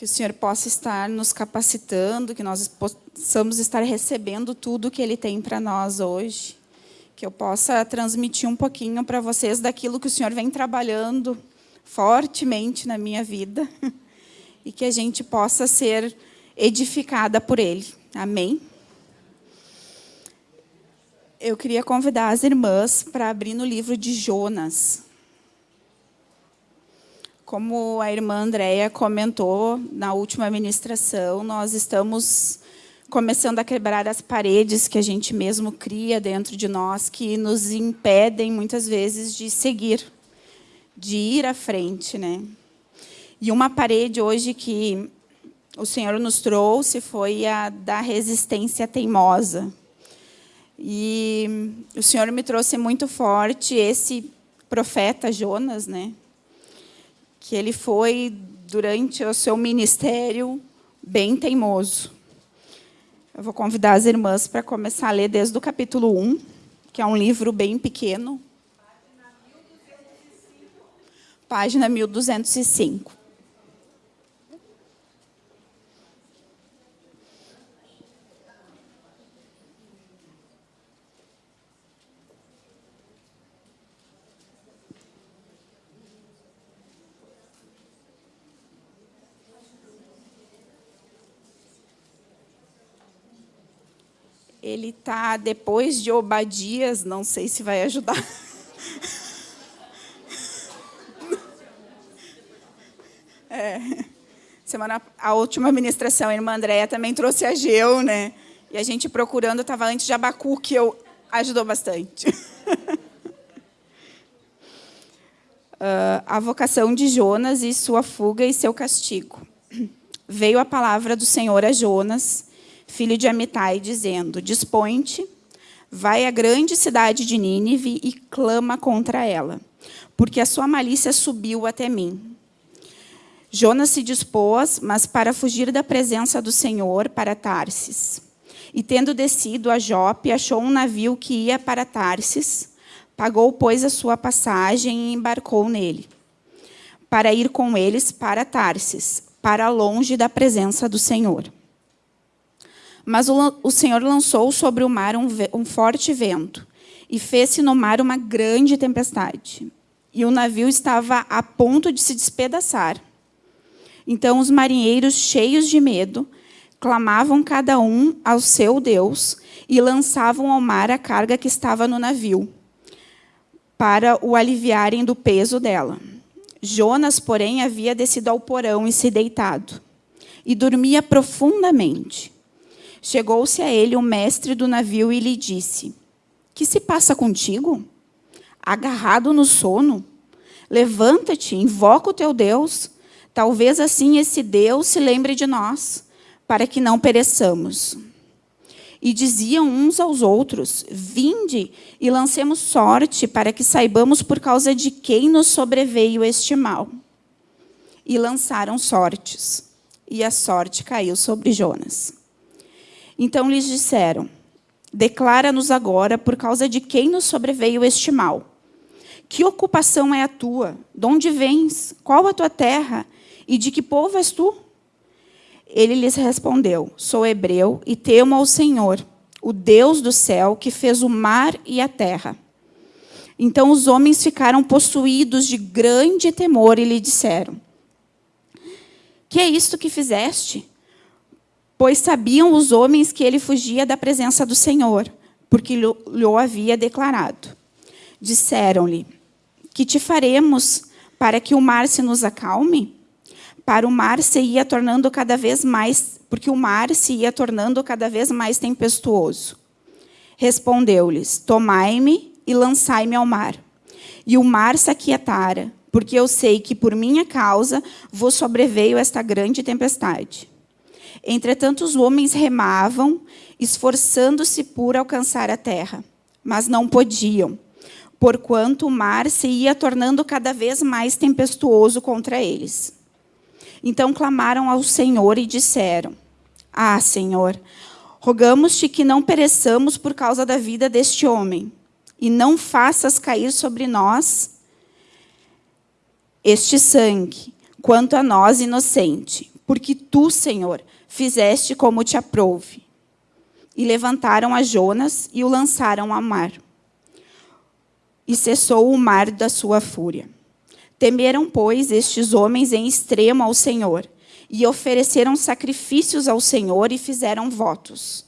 Que o Senhor possa estar nos capacitando, que nós possamos estar recebendo tudo que Ele tem para nós hoje. Que eu possa transmitir um pouquinho para vocês daquilo que o Senhor vem trabalhando fortemente na minha vida. E que a gente possa ser edificada por Ele. Amém? Eu queria convidar as irmãs para abrir no livro de Jonas. Como a irmã Andréia comentou na última ministração, nós estamos começando a quebrar as paredes que a gente mesmo cria dentro de nós, que nos impedem, muitas vezes, de seguir, de ir à frente. Né? E uma parede hoje que o Senhor nos trouxe foi a da resistência teimosa. E o Senhor me trouxe muito forte esse profeta Jonas, né? Que ele foi, durante o seu ministério, bem teimoso. Eu vou convidar as irmãs para começar a ler desde o capítulo 1, que é um livro bem pequeno. Página 1205. Ele está depois de Obadias, não sei se vai ajudar. É. Semana, a última ministração, a irmã Andréia também trouxe a Geu, né? E a gente procurando, estava antes de Abacuque, eu ajudou bastante. uh, a vocação de Jonas e sua fuga e seu castigo. Veio a palavra do Senhor a Jonas, filho de Amitai, dizendo, Dispõe-te, vai à grande cidade de Nínive e clama contra ela, porque a sua malícia subiu até mim. Jonas se dispôs, mas para fugir da presença do Senhor, para Tarsis. E tendo descido a Jope, achou um navio que ia para Tarsis, pagou, pois, a sua passagem e embarcou nele, para ir com eles para Tarsis, para longe da presença do Senhor. Mas o, o Senhor lançou sobre o mar um, um forte vento e fez-se no mar uma grande tempestade. E o navio estava a ponto de se despedaçar. Então os marinheiros, cheios de medo, clamavam cada um ao seu Deus e lançavam ao mar a carga que estava no navio, para o aliviarem do peso dela. Jonas, porém, havia descido ao porão e se deitado, e dormia profundamente. Chegou-se a ele o mestre do navio e lhe disse, que se passa contigo? Agarrado no sono? Levanta-te, invoca o teu Deus. Talvez assim esse Deus se lembre de nós, para que não pereçamos. E diziam uns aos outros, vinde e lancemos sorte, para que saibamos por causa de quem nos sobreveio este mal. E lançaram sortes, e a sorte caiu sobre Jonas. Então lhes disseram, declara-nos agora por causa de quem nos sobreveio este mal. Que ocupação é a tua? De onde vens? Qual a tua terra? E de que povo és tu? Ele lhes respondeu, sou hebreu e temo ao Senhor, o Deus do céu, que fez o mar e a terra. Então os homens ficaram possuídos de grande temor e lhe disseram, que é isto que fizeste? Pois sabiam os homens que ele fugia da presença do Senhor, porque lhe o havia declarado. Disseram-lhe, que te faremos para que o mar se nos acalme? Para o mar se ia tornando cada vez mais, porque o mar se ia tornando cada vez mais tempestuoso. Respondeu-lhes, tomai-me e lançai-me ao mar. E o mar se aquietara, porque eu sei que por minha causa vos sobreveio esta grande tempestade. Entretanto, os homens remavam, esforçando-se por alcançar a terra, mas não podiam, porquanto o mar se ia tornando cada vez mais tempestuoso contra eles. Então clamaram ao Senhor e disseram, Ah, Senhor, rogamos-te que não pereçamos por causa da vida deste homem, e não faças cair sobre nós este sangue, quanto a nós, inocente, porque tu, Senhor, fizeste como te aprouve. E levantaram a Jonas e o lançaram ao mar. E cessou o mar da sua fúria. Temeram, pois, estes homens em extremo ao Senhor, e ofereceram sacrifícios ao Senhor e fizeram votos.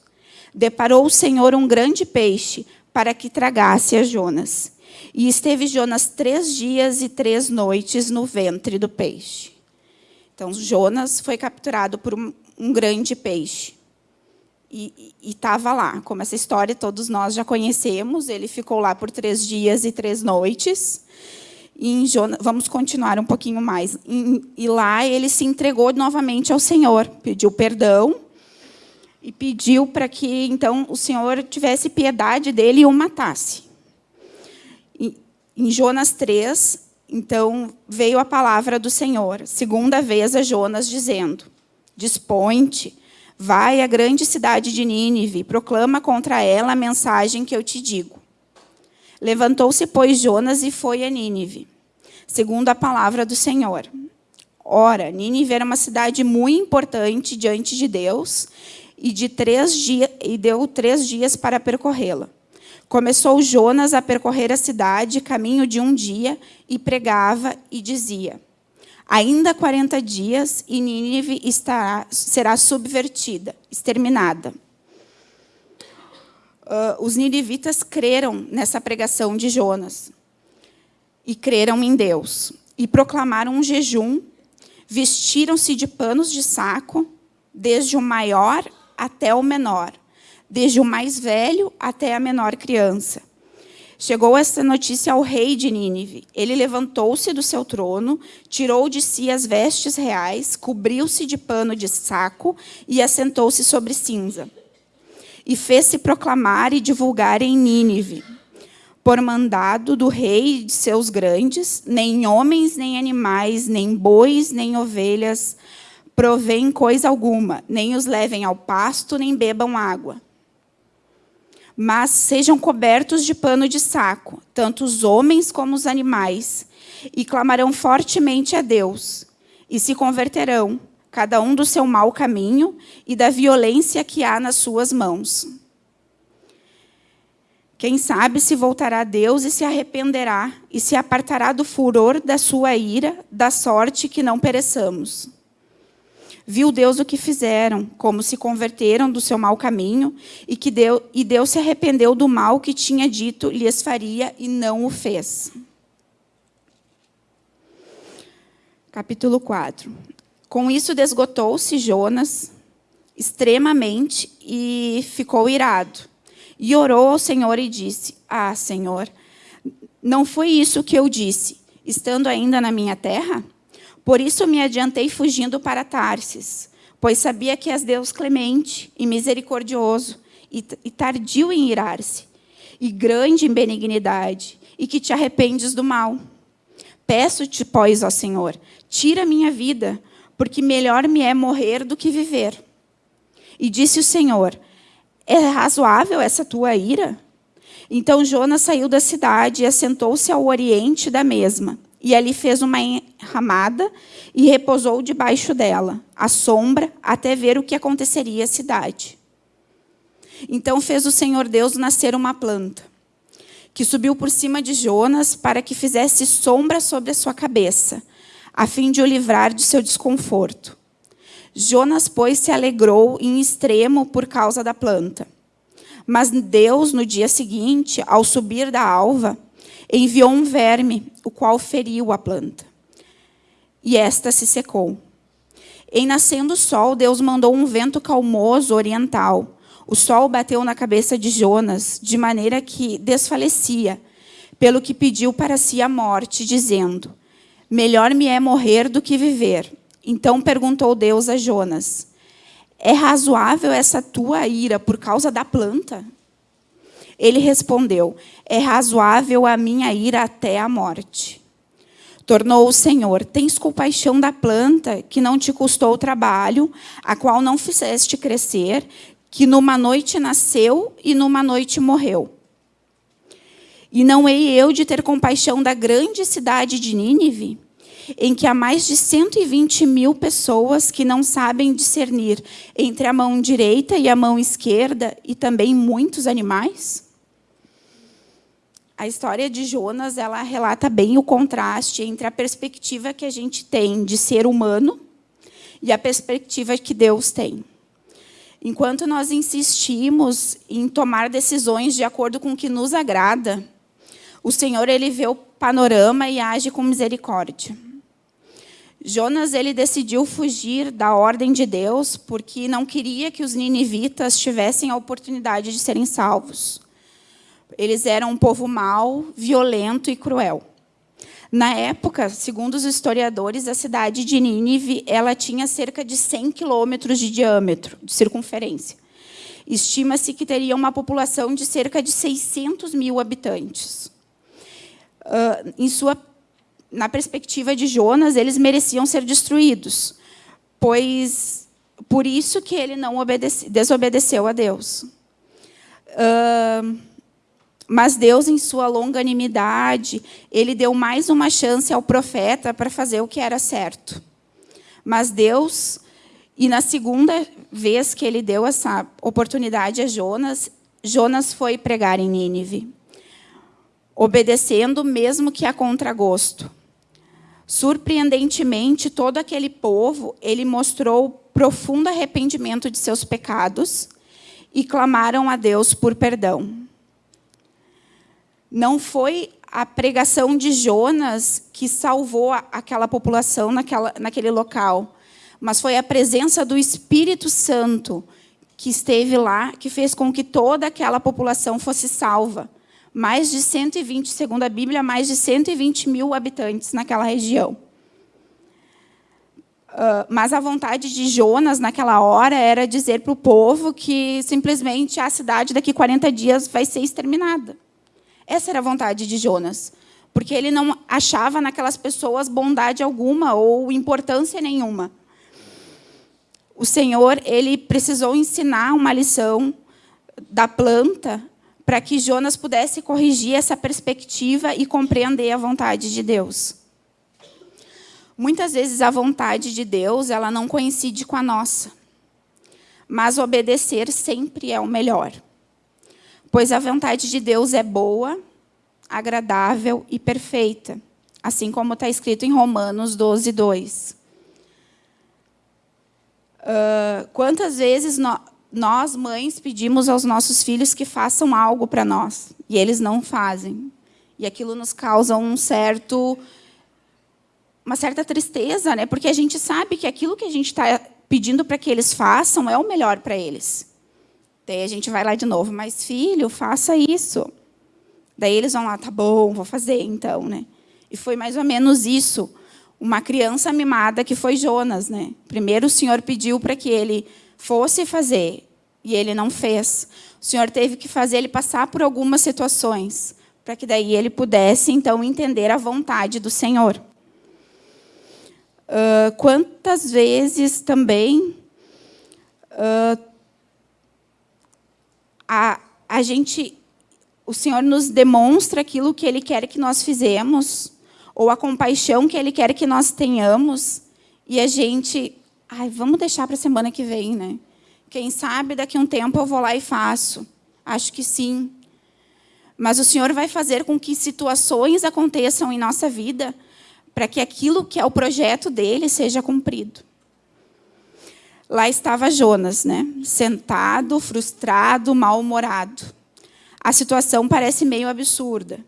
Deparou o Senhor um grande peixe para que tragasse a Jonas. E esteve Jonas três dias e três noites no ventre do peixe. Então, Jonas foi capturado por um, um grande peixe. E estava lá, como essa história todos nós já conhecemos. Ele ficou lá por três dias e três noites. E Jonas, vamos continuar um pouquinho mais. E, e lá ele se entregou novamente ao Senhor, pediu perdão e pediu para que então o Senhor tivesse piedade dele e o matasse. E, em Jonas 3, então veio a palavra do Senhor, segunda vez a Jonas dizendo: Dispõe-te, vai à grande cidade de Nínive, proclama contra ela a mensagem que eu te digo. Levantou-se, pois, Jonas e foi a Nínive, segundo a palavra do Senhor. Ora, Nínive era uma cidade muito importante diante de Deus e, de três dias, e deu três dias para percorrê-la. Começou Jonas a percorrer a cidade, caminho de um dia, e pregava e dizia, ainda 40 dias e Nínive estará, será subvertida, exterminada. Uh, os ninivitas creram nessa pregação de Jonas e creram em Deus. E proclamaram um jejum, vestiram-se de panos de saco, desde o maior até o menor, desde o mais velho até a menor criança. Chegou esta notícia ao rei de Nínive. Ele levantou-se do seu trono, tirou de si as vestes reais, cobriu-se de pano de saco e assentou-se sobre cinza. E fez-se proclamar e divulgar em Nínive, por mandado do rei e de seus grandes, nem homens, nem animais, nem bois, nem ovelhas, provém coisa alguma, nem os levem ao pasto, nem bebam água. Mas sejam cobertos de pano de saco, tanto os homens como os animais, e clamarão fortemente a Deus, e se converterão, cada um do seu mau caminho e da violência que há nas suas mãos. Quem sabe se voltará a Deus e se arrependerá, e se apartará do furor da sua ira, da sorte que não pereçamos. Viu Deus o que fizeram, como se converteram do seu mau caminho, e, que Deus, e Deus se arrependeu do mal que tinha dito lhes faria e não o fez. Capítulo 4. Com isso desgotou-se Jonas extremamente e ficou irado. E orou ao Senhor e disse, Ah, Senhor, não foi isso que eu disse, estando ainda na minha terra? Por isso me adiantei fugindo para Tarsis, pois sabia que és Deus clemente e misericordioso, e tardio em irar-se, e grande em benignidade, e que te arrependes do mal. Peço-te, pois, ó Senhor, tira minha vida, porque melhor me é morrer do que viver. E disse o Senhor, é razoável essa tua ira? Então Jonas saiu da cidade e assentou-se ao oriente da mesma, e ali fez uma enramada e repousou debaixo dela, à sombra, até ver o que aconteceria à cidade. Então fez o Senhor Deus nascer uma planta, que subiu por cima de Jonas para que fizesse sombra sobre a sua cabeça, a fim de o livrar de seu desconforto. Jonas, pois, se alegrou em extremo por causa da planta. Mas Deus, no dia seguinte, ao subir da alva, enviou um verme, o qual feriu a planta. E esta se secou. Em nascendo o sol, Deus mandou um vento calmoso oriental. O sol bateu na cabeça de Jonas, de maneira que desfalecia, pelo que pediu para si a morte, dizendo, melhor me é morrer do que viver. Então perguntou Deus a Jonas, é razoável essa tua ira por causa da planta? Ele respondeu, é razoável a minha ira até a morte. Tornou o Senhor, tens compaixão da planta que não te custou trabalho, a qual não fizeste crescer, que numa noite nasceu e numa noite morreu. E não hei eu de ter compaixão da grande cidade de Nínive? em que há mais de 120 mil pessoas que não sabem discernir entre a mão direita e a mão esquerda, e também muitos animais? A história de Jonas ela relata bem o contraste entre a perspectiva que a gente tem de ser humano e a perspectiva que Deus tem. Enquanto nós insistimos em tomar decisões de acordo com o que nos agrada, o Senhor ele vê o panorama e age com misericórdia. Jonas ele decidiu fugir da ordem de Deus porque não queria que os ninivitas tivessem a oportunidade de serem salvos. Eles eram um povo mau, violento e cruel. Na época, segundo os historiadores, a cidade de Nínive ela tinha cerca de 100 quilômetros de diâmetro, de circunferência. Estima-se que teria uma população de cerca de 600 mil habitantes. Uh, em sua, na perspectiva de Jonas, eles mereciam ser destruídos, pois por isso que ele não obedece, desobedeceu a Deus. Uh, mas Deus, em sua longanimidade, ele deu mais uma chance ao profeta para fazer o que era certo. Mas Deus, e na segunda vez que ele deu essa oportunidade a Jonas, Jonas foi pregar em Nínive, obedecendo mesmo que a contragosto. Surpreendentemente, todo aquele povo, ele mostrou profundo arrependimento de seus pecados e clamaram a Deus por perdão. Não foi a pregação de Jonas que salvou aquela população naquela, naquele local, mas foi a presença do Espírito Santo que esteve lá, que fez com que toda aquela população fosse salva. Mais de 120, segundo a Bíblia, mais de 120 mil habitantes naquela região. Uh, mas a vontade de Jonas, naquela hora, era dizer para o povo que simplesmente a cidade daqui 40 dias vai ser exterminada. Essa era a vontade de Jonas, porque ele não achava naquelas pessoas bondade alguma ou importância nenhuma. O Senhor ele precisou ensinar uma lição da planta para que Jonas pudesse corrigir essa perspectiva e compreender a vontade de Deus. Muitas vezes a vontade de Deus ela não coincide com a nossa, mas obedecer sempre é o melhor pois a vontade de Deus é boa, agradável e perfeita, assim como está escrito em Romanos 12, 2. Uh, quantas vezes no, nós, mães, pedimos aos nossos filhos que façam algo para nós, e eles não fazem. E aquilo nos causa um certo, uma certa tristeza, né? porque a gente sabe que aquilo que a gente está pedindo para que eles façam é o melhor para eles. Daí a gente vai lá de novo, mas filho, faça isso. Daí eles vão lá, tá bom, vou fazer então, né? E foi mais ou menos isso. Uma criança mimada que foi Jonas, né? Primeiro o Senhor pediu para que ele fosse fazer e ele não fez. O Senhor teve que fazer ele passar por algumas situações para que daí ele pudesse então entender a vontade do Senhor. Uh, quantas vezes também uh, a, a gente, o Senhor nos demonstra aquilo que Ele quer que nós fizemos, ou a compaixão que Ele quer que nós tenhamos, e a gente, ai, vamos deixar para a semana que vem, né? Quem sabe daqui a um tempo eu vou lá e faço. Acho que sim. Mas o Senhor vai fazer com que situações aconteçam em nossa vida para que aquilo que é o projeto dele seja cumprido. Lá estava Jonas, né? sentado, frustrado, mal-humorado. A situação parece meio absurda.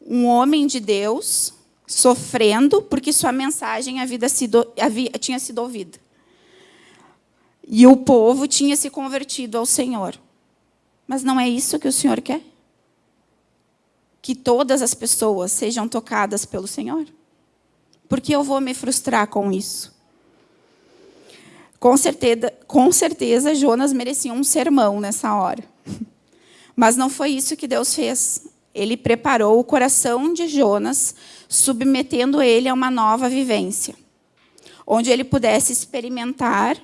Um homem de Deus sofrendo porque sua mensagem havia sido, havia, tinha sido ouvida. E o povo tinha se convertido ao Senhor. Mas não é isso que o Senhor quer? Que todas as pessoas sejam tocadas pelo Senhor? Por que eu vou me frustrar com isso? Com certeza, com certeza, Jonas merecia um sermão nessa hora. Mas não foi isso que Deus fez. Ele preparou o coração de Jonas, submetendo ele a uma nova vivência, onde ele pudesse experimentar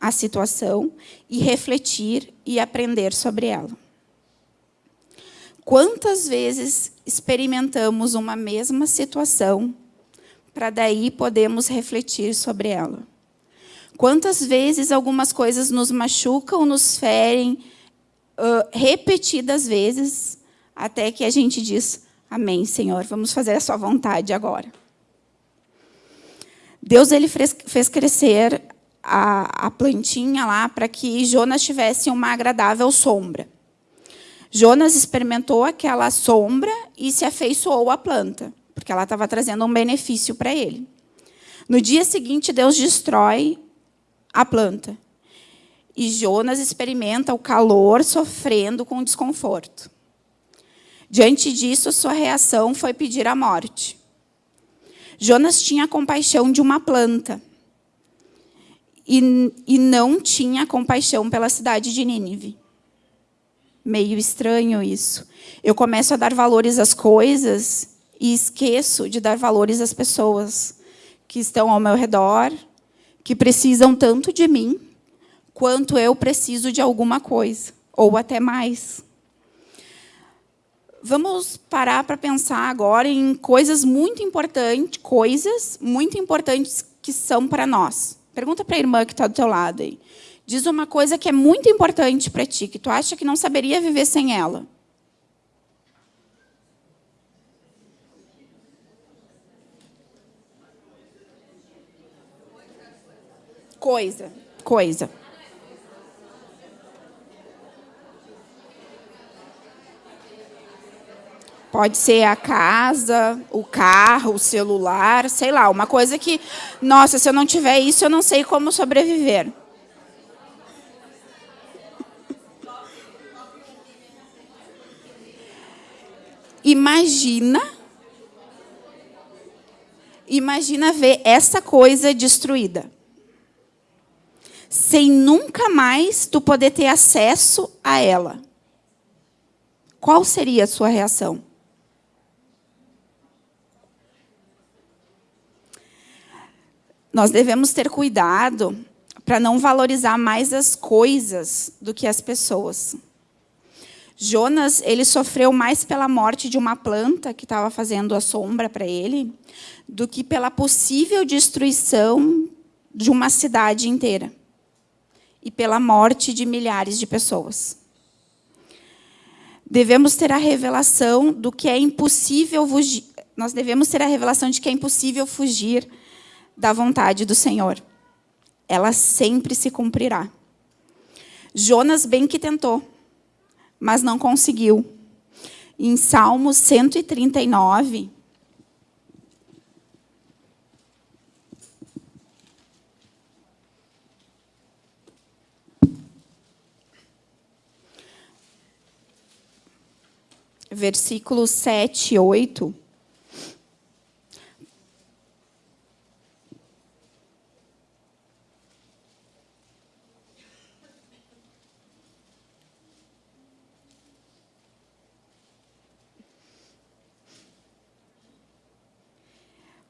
a situação e refletir e aprender sobre ela. Quantas vezes experimentamos uma mesma situação para daí podemos refletir sobre ela. Quantas vezes algumas coisas nos machucam, nos ferem, uh, repetidas vezes, até que a gente diz, amém, Senhor, vamos fazer a sua vontade agora. Deus ele fez crescer a, a plantinha lá para que Jonas tivesse uma agradável sombra. Jonas experimentou aquela sombra e se afeiçoou à planta, porque ela estava trazendo um benefício para ele. No dia seguinte, Deus destrói a planta. E Jonas experimenta o calor sofrendo com desconforto. Diante disso, sua reação foi pedir a morte. Jonas tinha compaixão de uma planta e, e não tinha compaixão pela cidade de Nínive. Meio estranho isso. Eu começo a dar valores às coisas e esqueço de dar valores às pessoas que estão ao meu redor, que precisam tanto de mim, quanto eu preciso de alguma coisa, ou até mais. Vamos parar para pensar agora em coisas muito importantes, coisas muito importantes que são para nós. Pergunta para a irmã que está do teu lado aí. Diz uma coisa que é muito importante para ti, que tu acha que não saberia viver sem ela. Coisa, coisa. Pode ser a casa, o carro, o celular, sei lá, uma coisa que, nossa, se eu não tiver isso, eu não sei como sobreviver. Imagina, imagina ver essa coisa destruída. Sem nunca mais tu poder ter acesso a ela. Qual seria a sua reação? Nós devemos ter cuidado para não valorizar mais as coisas do que as pessoas. Jonas, ele sofreu mais pela morte de uma planta que estava fazendo a sombra para ele, do que pela possível destruição de uma cidade inteira e pela morte de milhares de pessoas. Devemos ter a revelação do que é impossível fugir. Nós devemos ter a revelação de que é impossível fugir da vontade do Senhor. Ela sempre se cumprirá. Jonas bem que tentou, mas não conseguiu. Em Salmos 139, versículos 7 e 8,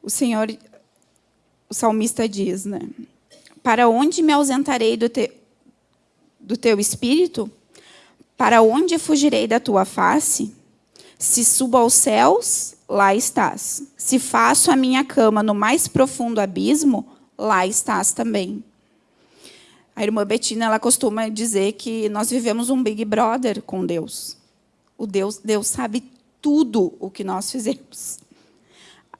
o Senhor, o salmista diz, né? Para onde me ausentarei do, te, do teu espírito? Para onde fugirei da tua face? Se subo aos céus, lá estás. Se faço a minha cama no mais profundo abismo, lá estás também. A irmã Betina ela costuma dizer que nós vivemos um Big Brother com Deus. O Deus, Deus sabe tudo o que nós fizemos.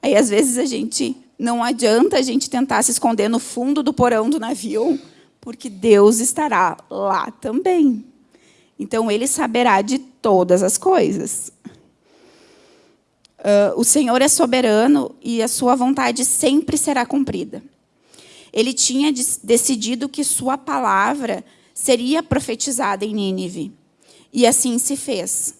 Aí, às vezes, a gente não adianta a gente tentar se esconder no fundo do porão do navio, porque Deus estará lá também. Então, Ele saberá de todas as coisas. Uh, o Senhor é soberano e a sua vontade sempre será cumprida. Ele tinha decidido que sua palavra seria profetizada em Nínive. E assim se fez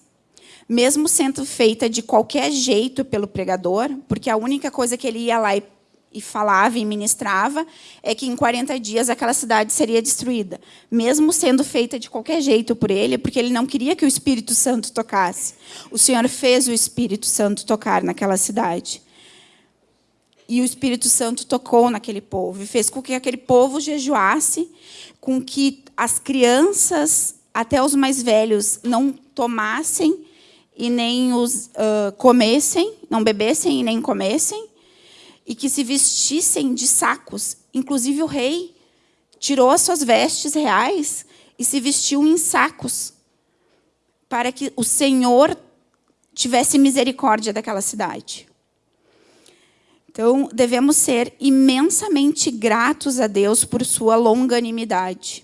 mesmo sendo feita de qualquer jeito pelo pregador, porque a única coisa que ele ia lá e, e falava e ministrava é que em 40 dias aquela cidade seria destruída, mesmo sendo feita de qualquer jeito por ele, porque ele não queria que o Espírito Santo tocasse. O Senhor fez o Espírito Santo tocar naquela cidade. E o Espírito Santo tocou naquele povo e fez com que aquele povo jejuasse, com que as crianças, até os mais velhos, não tomassem e nem os uh, comessem, não bebessem e nem comessem, e que se vestissem de sacos. Inclusive o rei tirou as suas vestes reais e se vestiu em sacos, para que o Senhor tivesse misericórdia daquela cidade. Então, devemos ser imensamente gratos a Deus por sua longanimidade.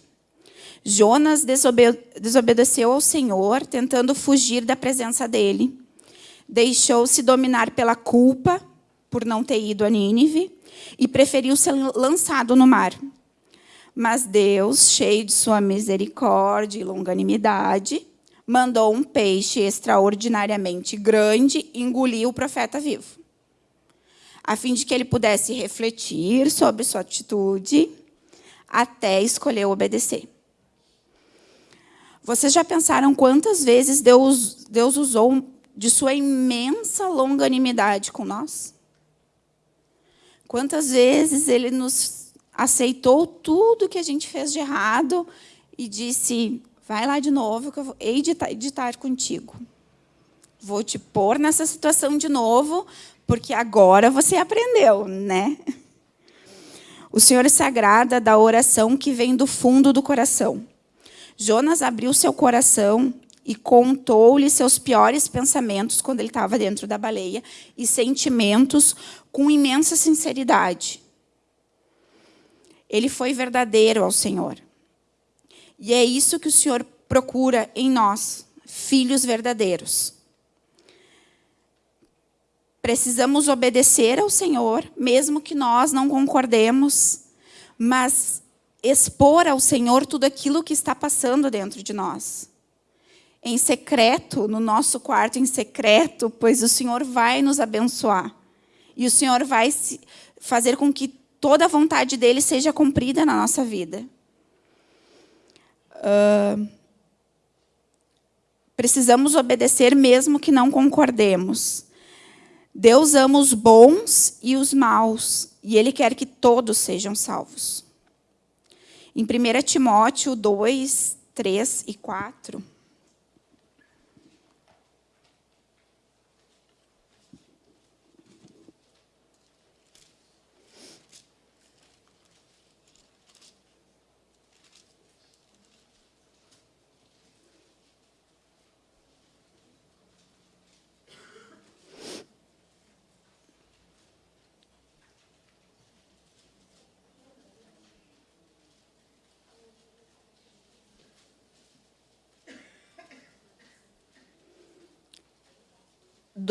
Jonas desobedeceu ao Senhor, tentando fugir da presença dele. Deixou-se dominar pela culpa, por não ter ido a Nínive, e preferiu ser lançado no mar. Mas Deus, cheio de sua misericórdia e longanimidade, mandou um peixe extraordinariamente grande engolir o profeta vivo, a fim de que ele pudesse refletir sobre sua atitude até escolher obedecer. Vocês já pensaram quantas vezes Deus, Deus usou de sua imensa longanimidade com nós? Quantas vezes Ele nos aceitou tudo que a gente fez de errado e disse, vai lá de novo que eu vou editar, editar contigo. Vou te pôr nessa situação de novo, porque agora você aprendeu, né? O Senhor se agrada da oração que vem do fundo do coração. Jonas abriu seu coração e contou-lhe seus piores pensamentos quando ele estava dentro da baleia e sentimentos com imensa sinceridade. Ele foi verdadeiro ao Senhor. E é isso que o Senhor procura em nós, filhos verdadeiros. Precisamos obedecer ao Senhor, mesmo que nós não concordemos, mas expor ao Senhor tudo aquilo que está passando dentro de nós. Em secreto, no nosso quarto em secreto, pois o Senhor vai nos abençoar. E o Senhor vai fazer com que toda a vontade dEle seja cumprida na nossa vida. Uh, precisamos obedecer mesmo que não concordemos. Deus ama os bons e os maus, e Ele quer que todos sejam salvos. Em 1 Timóteo 2, 3 e 4,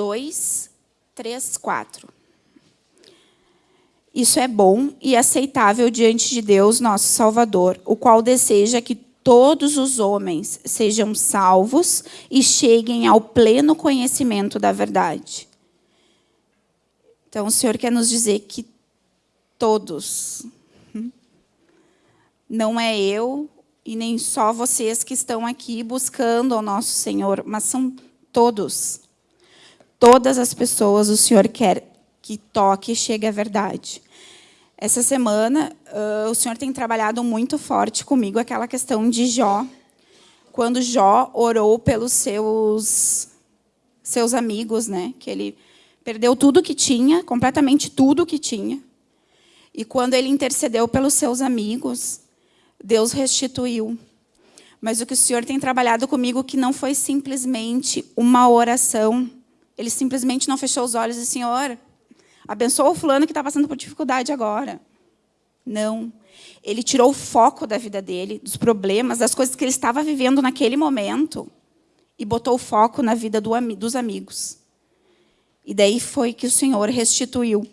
dois, três, quatro. Isso é bom e aceitável diante de Deus, nosso Salvador, o qual deseja que todos os homens sejam salvos e cheguem ao pleno conhecimento da verdade. Então, o Senhor quer nos dizer que todos, não é eu e nem só vocês que estão aqui buscando ao nosso Senhor, mas são todos todas as pessoas o Senhor quer que toque e chegue à verdade. Essa semana, uh, o Senhor tem trabalhado muito forte comigo aquela questão de Jó, quando Jó orou pelos seus, seus amigos, né? que ele perdeu tudo que tinha, completamente tudo que tinha. E quando ele intercedeu pelos seus amigos, Deus restituiu. Mas o que o Senhor tem trabalhado comigo que não foi simplesmente uma oração, ele simplesmente não fechou os olhos e disse, Senhor, abençoa o fulano que está passando por dificuldade agora. Não. Ele tirou o foco da vida dele, dos problemas, das coisas que ele estava vivendo naquele momento e botou o foco na vida do, dos amigos. E daí foi que o Senhor restituiu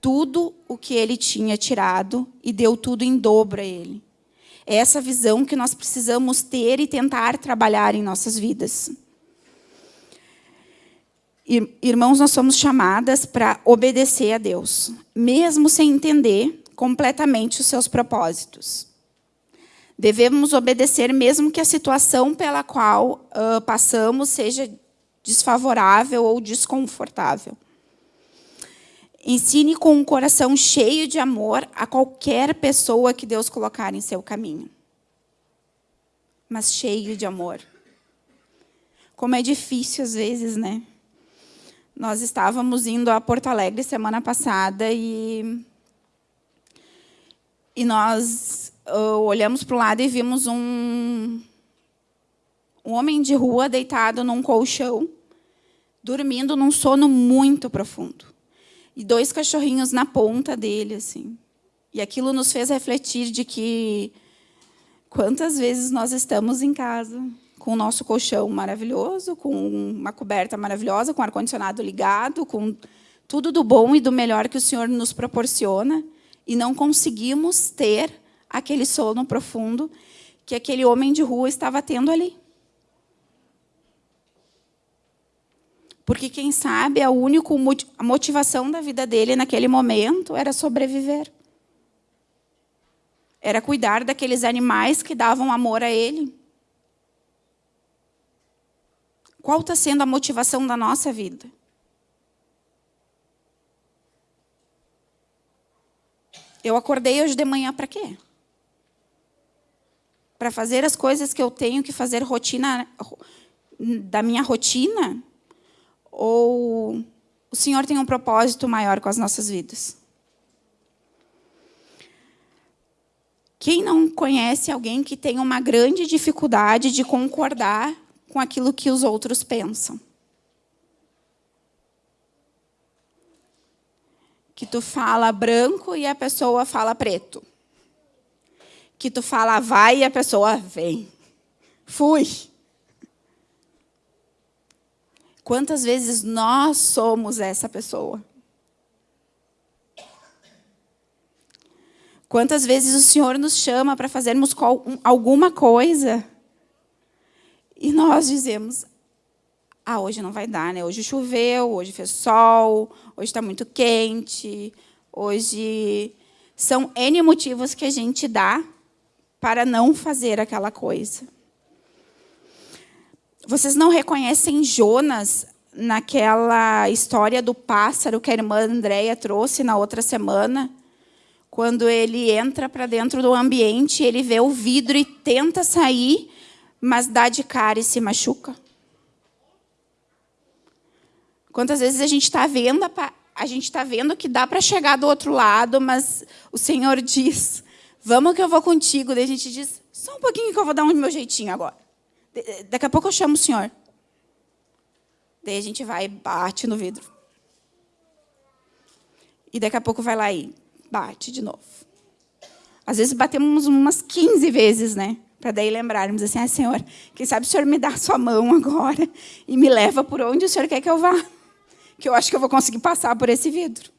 tudo o que ele tinha tirado e deu tudo em dobro a ele. É essa visão que nós precisamos ter e tentar trabalhar em nossas vidas. Irmãos, nós somos chamadas para obedecer a Deus, mesmo sem entender completamente os seus propósitos. Devemos obedecer mesmo que a situação pela qual uh, passamos seja desfavorável ou desconfortável. Ensine com um coração cheio de amor a qualquer pessoa que Deus colocar em seu caminho. Mas cheio de amor. Como é difícil às vezes, né? Nós estávamos indo a Porto Alegre semana passada e, e nós uh, olhamos para o lado e vimos um, um homem de rua deitado num colchão, dormindo num sono muito profundo. E dois cachorrinhos na ponta dele, assim. E aquilo nos fez refletir de que quantas vezes nós estamos em casa com o nosso colchão maravilhoso, com uma coberta maravilhosa, com ar-condicionado ligado, com tudo do bom e do melhor que o Senhor nos proporciona, e não conseguimos ter aquele sono profundo que aquele homem de rua estava tendo ali. Porque, quem sabe, a única motivação da vida dele naquele momento era sobreviver. Era cuidar daqueles animais que davam amor a ele. Qual está sendo a motivação da nossa vida? Eu acordei hoje de manhã para quê? Para fazer as coisas que eu tenho que fazer rotina da minha rotina? Ou o Senhor tem um propósito maior com as nossas vidas? Quem não conhece alguém que tem uma grande dificuldade de concordar com aquilo que os outros pensam. Que tu fala branco e a pessoa fala preto. Que tu fala vai e a pessoa vem. Fui. Quantas vezes nós somos essa pessoa? Quantas vezes o Senhor nos chama para fazermos alguma coisa e nós dizemos, ah, hoje não vai dar, né? Hoje choveu, hoje fez sol, hoje está muito quente, hoje... São N motivos que a gente dá para não fazer aquela coisa. Vocês não reconhecem Jonas naquela história do pássaro que a irmã Andréia trouxe na outra semana? Quando ele entra para dentro do ambiente, ele vê o vidro e tenta sair, mas dá de cara e se machuca? Quantas vezes a gente está vendo, a gente está vendo que dá para chegar do outro lado, mas o Senhor diz, vamos que eu vou contigo. Daí a gente diz, só um pouquinho que eu vou dar um meu jeitinho agora. Daqui a pouco eu chamo o Senhor. Daí a gente vai e bate no vidro. E daqui a pouco vai lá e bate de novo. Às vezes batemos umas 15 vezes, né? Para daí lembrarmos assim, ah, Senhor, quem sabe o Senhor me dá a sua mão agora e me leva por onde o Senhor quer que eu vá, que eu acho que eu vou conseguir passar por esse vidro.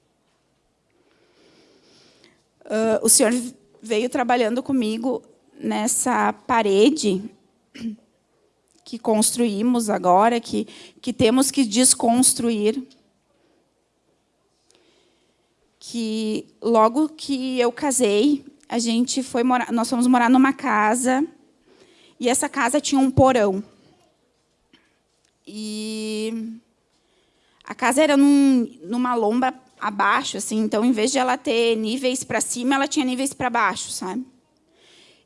Uh, o Senhor veio trabalhando comigo nessa parede que construímos agora, que, que temos que desconstruir. Que logo que eu casei, a gente foi morar, nós fomos morar numa casa e essa casa tinha um porão. E a casa era num, numa lomba abaixo, assim, então, em vez de ela ter níveis para cima, ela tinha níveis para baixo, sabe?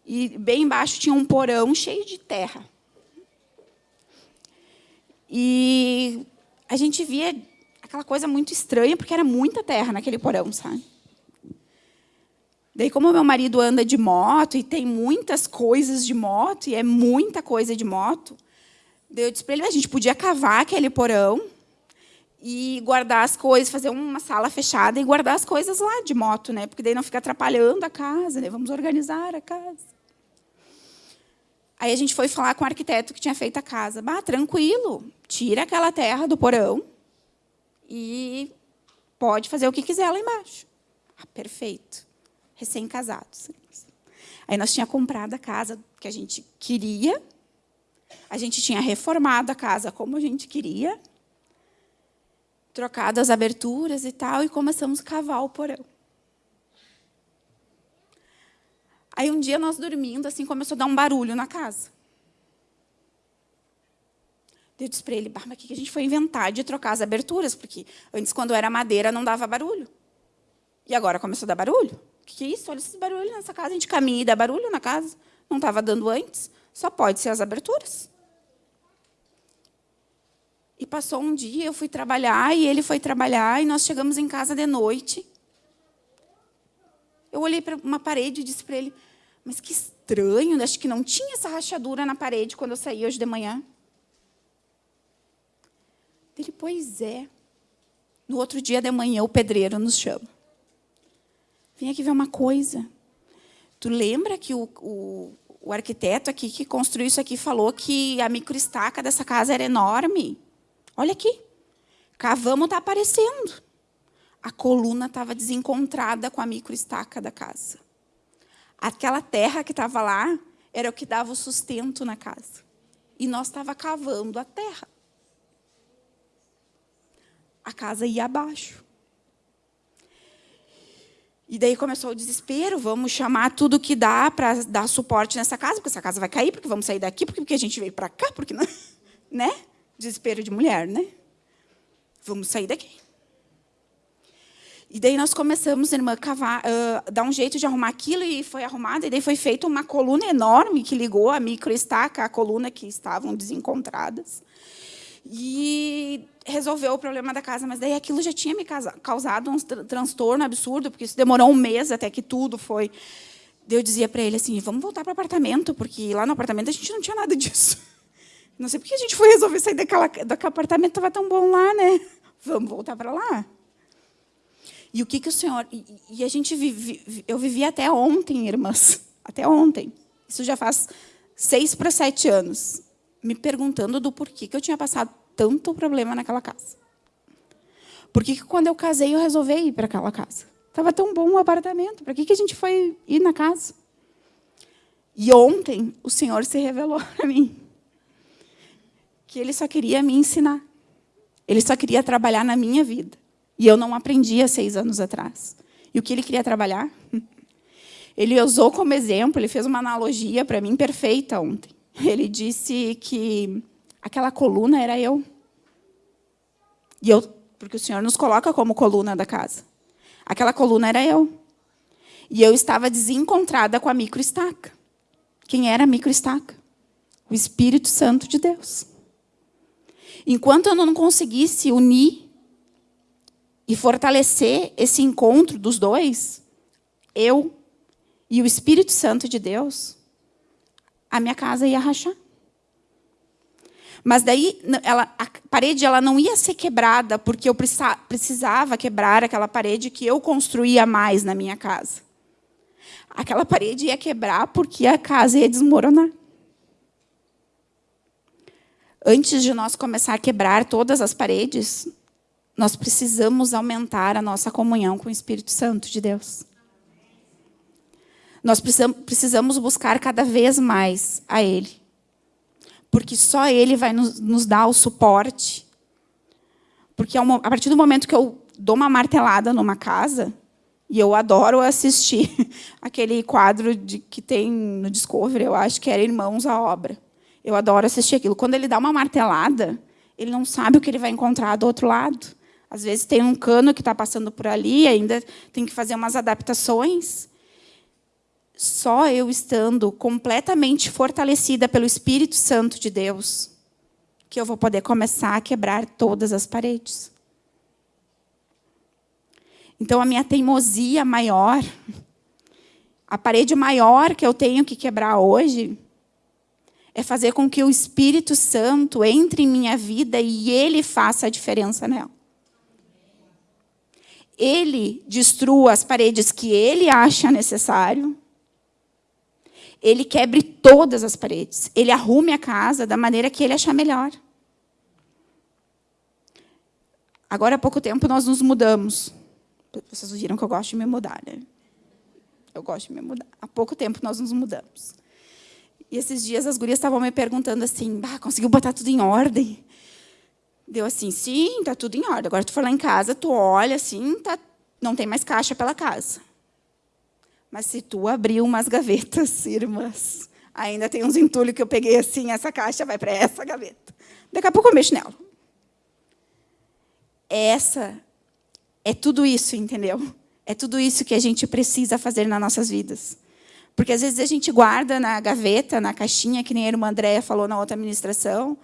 E bem embaixo tinha um porão cheio de terra. E a gente via aquela coisa muito estranha, porque era muita terra naquele porão, sabe? Daí, como meu marido anda de moto e tem muitas coisas de moto, e é muita coisa de moto, eu disse para ele, a gente podia cavar aquele porão e guardar as coisas, fazer uma sala fechada e guardar as coisas lá de moto, né? porque daí não fica atrapalhando a casa, né? vamos organizar a casa. Aí a gente foi falar com o arquiteto que tinha feito a casa. Bah, tranquilo, tira aquela terra do porão e pode fazer o que quiser lá embaixo. Ah, perfeito recém-casados. Aí nós tínhamos comprado a casa que a gente queria, a gente tinha reformado a casa como a gente queria, trocado as aberturas e tal, e começamos a cavar o porão. Aí um dia nós dormindo, assim, começou a dar um barulho na casa. Eu disse para ele, mas o que a gente foi inventar de trocar as aberturas? Porque antes, quando era madeira, não dava barulho. E agora começou a dar barulho que isso? Olha esses barulhos nessa casa. A gente caminha e dá barulho na casa. Não estava dando antes. Só pode ser as aberturas. E passou um dia, eu fui trabalhar, e ele foi trabalhar, e nós chegamos em casa de noite. Eu olhei para uma parede e disse para ele, mas que estranho, acho que não tinha essa rachadura na parede quando eu saí hoje de manhã. Ele, pois é. No outro dia de manhã, o pedreiro nos chama. Vem aqui ver uma coisa. Tu lembra que o, o, o arquiteto aqui que construiu isso aqui falou que a microestaca dessa casa era enorme? Olha aqui. Cavamos, está aparecendo. A coluna estava desencontrada com a microestaca da casa. Aquela terra que estava lá era o que dava o sustento na casa. E nós estava cavando a terra. A casa ia abaixo. E daí começou o desespero, vamos chamar tudo que dá para dar suporte nessa casa, porque essa casa vai cair, porque vamos sair daqui, porque, a gente veio para cá, porque não, né? Desespero de mulher, né? Vamos sair daqui. E daí nós começamos, irmã, a cavar, uh, dar um jeito de arrumar aquilo, e foi arrumado, e daí foi feita uma coluna enorme que ligou a microestaca à coluna que estavam desencontradas. E resolveu o problema da casa, mas daí aquilo já tinha me causado um transtorno absurdo, porque isso demorou um mês até que tudo foi. Eu dizia para ele assim, vamos voltar para o apartamento, porque lá no apartamento a gente não tinha nada disso. Não sei por que a gente foi resolver sair daquela, daquele apartamento, estava tão bom lá, né? Vamos voltar para lá. E o que, que o Senhor... E, e a gente vive, eu vivi até ontem, irmãs, até ontem. Isso já faz seis para sete anos, me perguntando do porquê que eu tinha passado tanto problema naquela casa. Por que, quando eu casei eu resolvi ir para aquela casa? Estava tão bom o apartamento, para que, que a gente foi ir na casa? E ontem o Senhor se revelou para mim que Ele só queria me ensinar. Ele só queria trabalhar na minha vida. E eu não aprendi há seis anos atrás. E o que ele queria trabalhar? Ele usou como exemplo, ele fez uma analogia para mim perfeita ontem. Ele disse que aquela coluna era eu. E eu, porque o Senhor nos coloca como coluna da casa. Aquela coluna era eu. E eu estava desencontrada com a microestaca. Quem era a microestaca? O Espírito Santo de Deus. Enquanto eu não conseguisse unir e fortalecer esse encontro dos dois, eu e o Espírito Santo de Deus, a minha casa ia rachar. Mas daí ela, a parede ela não ia ser quebrada porque eu precisava quebrar aquela parede que eu construía mais na minha casa. Aquela parede ia quebrar porque a casa ia desmoronar. Antes de nós começar a quebrar todas as paredes, nós precisamos aumentar a nossa comunhão com o Espírito Santo de Deus. Nós precisamos buscar cada vez mais a Ele. Porque só Ele vai nos, nos dar o suporte. Porque a partir do momento que eu dou uma martelada numa casa, e eu adoro assistir aquele quadro de, que tem no Discovery, eu acho que era Irmãos à Obra. Eu adoro assistir aquilo. Quando ele dá uma martelada, ele não sabe o que ele vai encontrar do outro lado. Às vezes tem um cano que está passando por ali, ainda tem que fazer umas adaptações. Só eu estando completamente fortalecida pelo Espírito Santo de Deus, que eu vou poder começar a quebrar todas as paredes. Então, a minha teimosia maior, a parede maior que eu tenho que quebrar hoje, é fazer com que o Espírito Santo entre em minha vida e Ele faça a diferença nela ele destrua as paredes que ele acha necessário, ele quebre todas as paredes, ele arrume a casa da maneira que ele achar melhor. Agora, há pouco tempo, nós nos mudamos. Vocês viram que eu gosto de me mudar, né? Eu gosto de me mudar. Há pouco tempo, nós nos mudamos. E esses dias, as gurias estavam me perguntando assim, bah, conseguiu botar tudo em ordem? Deu assim, sim, está tudo em ordem. Agora, tu for lá em casa, tu olha assim, tá, não tem mais caixa pela casa. Mas se tu abrir umas gavetas, irmãs, ainda tem uns entulhos que eu peguei assim, essa caixa vai para essa gaveta. Daqui a pouco eu mexo nela. Essa é tudo isso, entendeu? É tudo isso que a gente precisa fazer nas nossas vidas. Porque às vezes a gente guarda na gaveta, na caixinha, que nem a irmã Andréia falou na outra administração,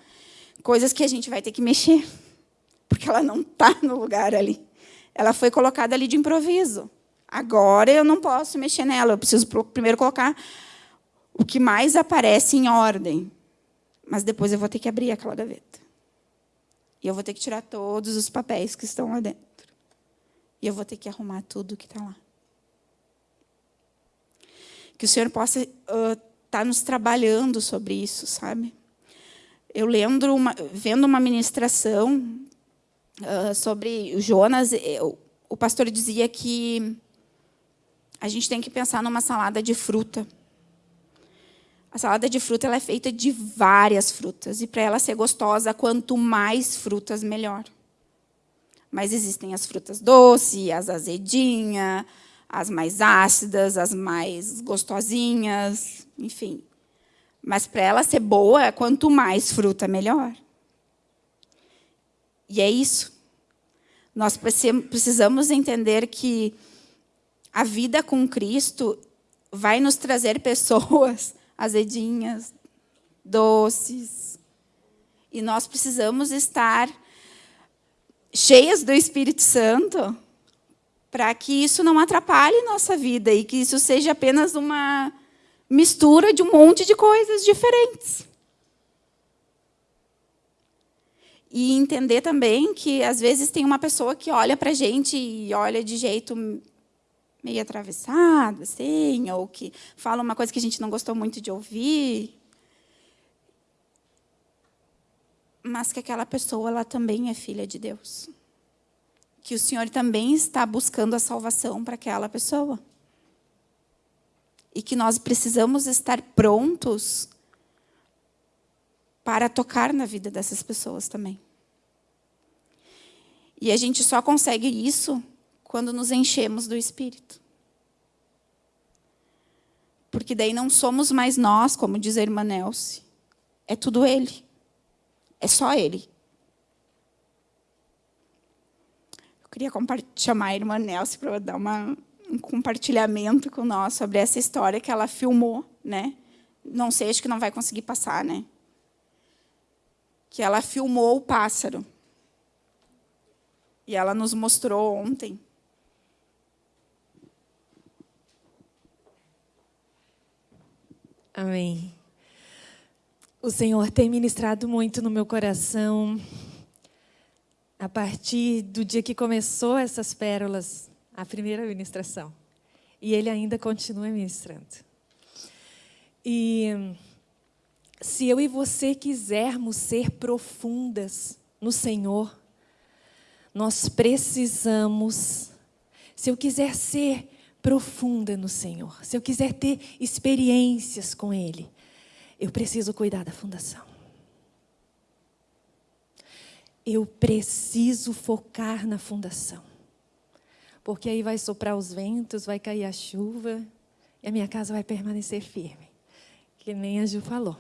coisas que a gente vai ter que mexer, porque ela não está no lugar ali. Ela foi colocada ali de improviso. Agora eu não posso mexer nela, eu preciso primeiro colocar o que mais aparece em ordem. Mas depois eu vou ter que abrir aquela gaveta. E eu vou ter que tirar todos os papéis que estão lá dentro. E eu vou ter que arrumar tudo que está lá. Que o Senhor possa estar uh, tá nos trabalhando sobre isso, sabe? Eu lembro, uma, vendo uma ministração uh, sobre Jonas, eu, o pastor dizia que a gente tem que pensar numa salada de fruta. A salada de fruta ela é feita de várias frutas. E para ela ser gostosa, quanto mais frutas, melhor. Mas existem as frutas doces, as azedinhas, as mais ácidas, as mais gostosinhas, enfim. Mas para ela ser boa, quanto mais fruta, melhor. E é isso. Nós precisamos entender que a vida com Cristo vai nos trazer pessoas azedinhas, doces. E nós precisamos estar cheias do Espírito Santo para que isso não atrapalhe nossa vida e que isso seja apenas uma mistura de um monte de coisas diferentes. E entender também que, às vezes, tem uma pessoa que olha para a gente e olha de jeito meio atravessado, assim, ou que fala uma coisa que a gente não gostou muito de ouvir. Mas que aquela pessoa ela também é filha de Deus. Que o Senhor também está buscando a salvação para aquela pessoa. E que nós precisamos estar prontos para tocar na vida dessas pessoas também. E a gente só consegue isso quando nos enchemos do Espírito. Porque daí não somos mais nós, como diz a irmã Nelce. É tudo Ele. É só Ele. Eu queria chamar a irmã Nelce para dar uma, um compartilhamento com nós sobre essa história que ela filmou. Né? Não sei, acho que não vai conseguir passar. né? Que ela filmou o pássaro. E ela nos mostrou ontem Amém. O Senhor tem ministrado muito no meu coração a partir do dia que começou essas pérolas, a primeira ministração. E Ele ainda continua ministrando. E se eu e você quisermos ser profundas no Senhor, nós precisamos, se eu quiser ser profunda no Senhor, se eu quiser ter experiências com Ele, eu preciso cuidar da fundação. Eu preciso focar na fundação. Porque aí vai soprar os ventos, vai cair a chuva, e a minha casa vai permanecer firme. Que nem a Ju falou.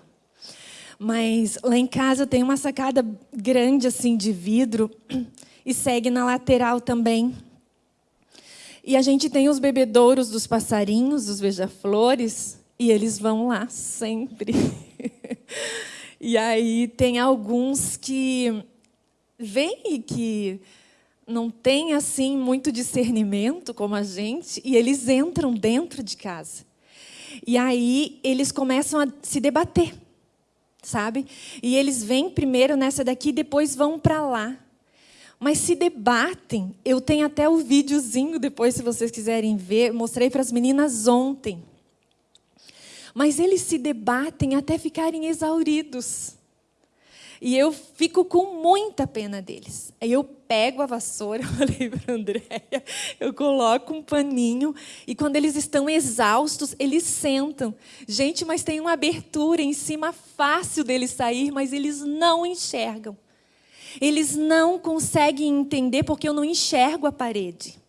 Mas lá em casa tem uma sacada grande assim de vidro e segue na lateral também e a gente tem os bebedouros dos passarinhos, dos beija-flores, e eles vão lá sempre. e aí tem alguns que vêm e que não têm assim muito discernimento como a gente, e eles entram dentro de casa. E aí eles começam a se debater, sabe? E eles vêm primeiro nessa daqui, depois vão para lá mas se debatem. Eu tenho até o videozinho depois, se vocês quiserem ver. Mostrei para as meninas ontem. Mas eles se debatem até ficarem exauridos. E eu fico com muita pena deles. Aí eu pego a vassoura, falei para a Andréia, eu coloco um paninho, e quando eles estão exaustos, eles sentam. Gente, mas tem uma abertura em cima fácil deles sair, mas eles não enxergam. Eles não conseguem entender porque eu não enxergo a parede.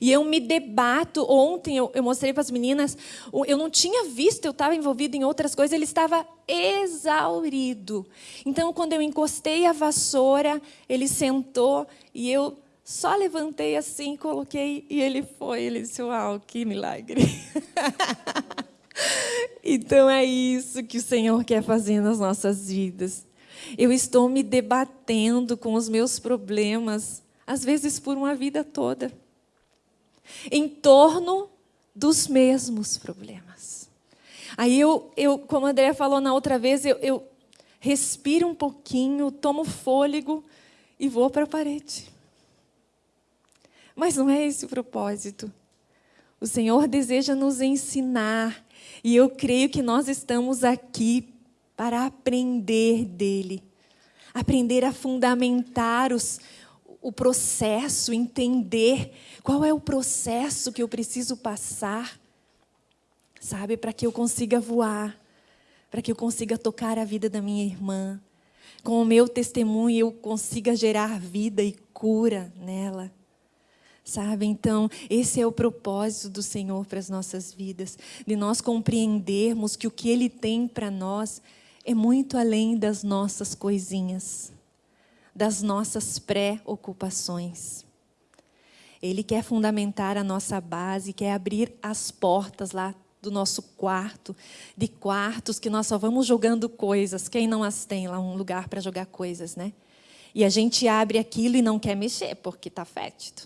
E eu me debato. Ontem eu, eu mostrei para as meninas, eu não tinha visto, eu estava envolvido em outras coisas, ele estava exaurido. Então, quando eu encostei a vassoura, ele sentou e eu só levantei assim, coloquei e ele foi. Ele disse: Uau, que milagre. então é isso que o Senhor quer fazer nas nossas vidas. Eu estou me debatendo com os meus problemas, às vezes por uma vida toda, em torno dos mesmos problemas. Aí eu, eu como a Andrea falou na outra vez, eu, eu respiro um pouquinho, tomo fôlego e vou para a parede. Mas não é esse o propósito. O Senhor deseja nos ensinar, e eu creio que nós estamos aqui para aprender dele, aprender a fundamentar os, o processo, entender qual é o processo que eu preciso passar, sabe, para que eu consiga voar, para que eu consiga tocar a vida da minha irmã, com o meu testemunho eu consiga gerar vida e cura nela. Sabe? Então, esse é o propósito do Senhor para as nossas vidas, de nós compreendermos que o que Ele tem para nós é muito além das nossas coisinhas, das nossas pré-ocupações. Ele quer fundamentar a nossa base, quer abrir as portas lá do nosso quarto, de quartos que nós só vamos jogando coisas. Quem não as tem lá, um lugar para jogar coisas, né? E a gente abre aquilo e não quer mexer, porque está fétido.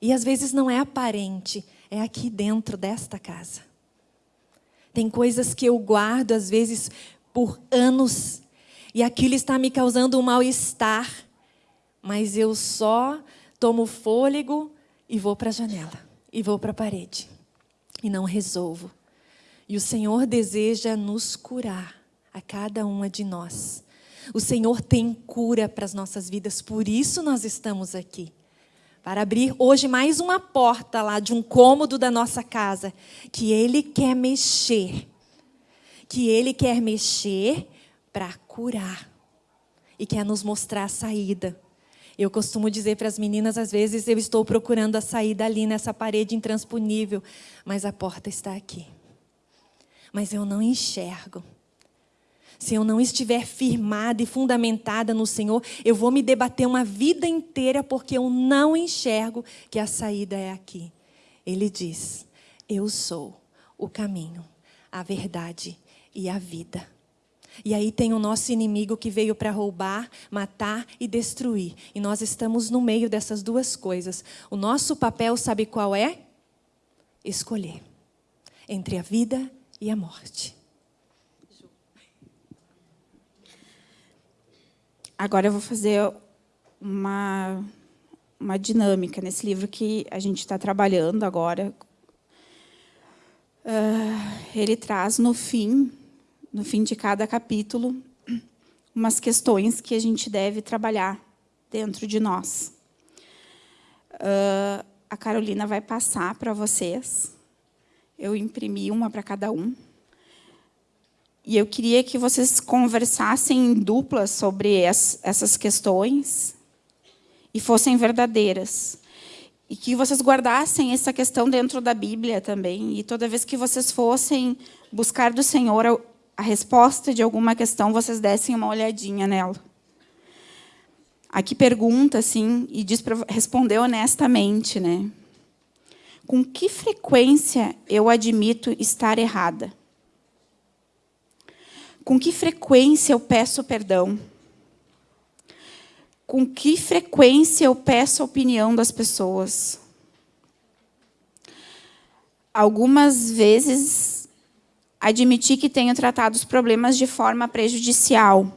E às vezes não é aparente, é aqui dentro desta casa. Tem coisas que eu guardo, às vezes, por anos, e aquilo está me causando um mal-estar, mas eu só tomo fôlego e vou para a janela, e vou para a parede, e não resolvo. E o Senhor deseja nos curar, a cada uma de nós. O Senhor tem cura para as nossas vidas, por isso nós estamos aqui para abrir hoje mais uma porta lá de um cômodo da nossa casa, que Ele quer mexer, que Ele quer mexer para curar e quer nos mostrar a saída. Eu costumo dizer para as meninas, às vezes, eu estou procurando a saída ali nessa parede intransponível, mas a porta está aqui. Mas eu não enxergo se eu não estiver firmada e fundamentada no Senhor, eu vou me debater uma vida inteira porque eu não enxergo que a saída é aqui. Ele diz: Eu sou o caminho, a verdade e a vida. E aí tem o nosso inimigo que veio para roubar, matar e destruir. E nós estamos no meio dessas duas coisas. O nosso papel, sabe qual é? Escolher entre a vida e a morte. Agora eu vou fazer uma, uma dinâmica nesse livro que a gente está trabalhando agora. Uh, ele traz no fim, no fim de cada capítulo, umas questões que a gente deve trabalhar dentro de nós. Uh, a Carolina vai passar para vocês. Eu imprimi uma para cada um. E eu queria que vocês conversassem em dupla sobre as, essas questões e fossem verdadeiras. E que vocês guardassem essa questão dentro da Bíblia também. E toda vez que vocês fossem buscar do Senhor a, a resposta de alguma questão, vocês dessem uma olhadinha nela. Aqui pergunta, assim, e diz para responder honestamente, né? Com que frequência eu admito estar errada? Com que frequência eu peço perdão? Com que frequência eu peço a opinião das pessoas? Algumas vezes admiti que tenho tratado os problemas de forma prejudicial.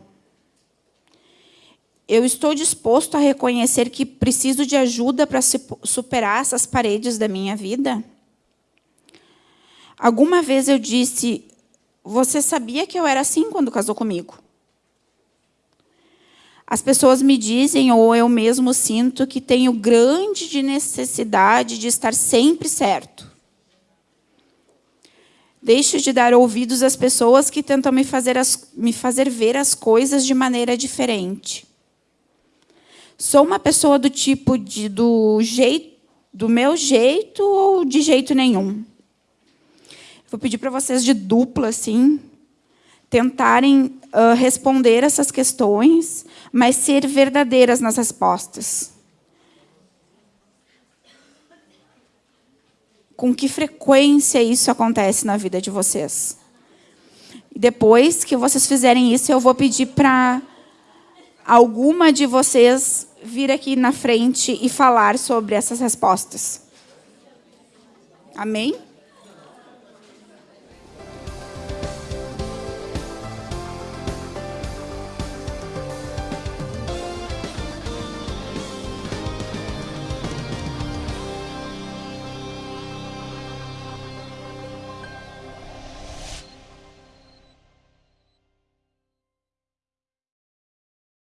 Eu estou disposto a reconhecer que preciso de ajuda para superar essas paredes da minha vida? Alguma vez eu disse, você sabia que eu era assim quando casou comigo? As pessoas me dizem, ou eu mesmo sinto, que tenho grande necessidade de estar sempre certo. Deixo de dar ouvidos às pessoas que tentam me fazer, as, me fazer ver as coisas de maneira diferente. Sou uma pessoa do tipo de, do, jeito, do meu jeito ou de jeito nenhum? Vou pedir para vocês de dupla, assim, tentarem uh, responder essas questões, mas ser verdadeiras nas respostas. Com que frequência isso acontece na vida de vocês? depois que vocês fizerem isso, eu vou pedir para alguma de vocês vir aqui na frente e falar sobre essas respostas. Amém?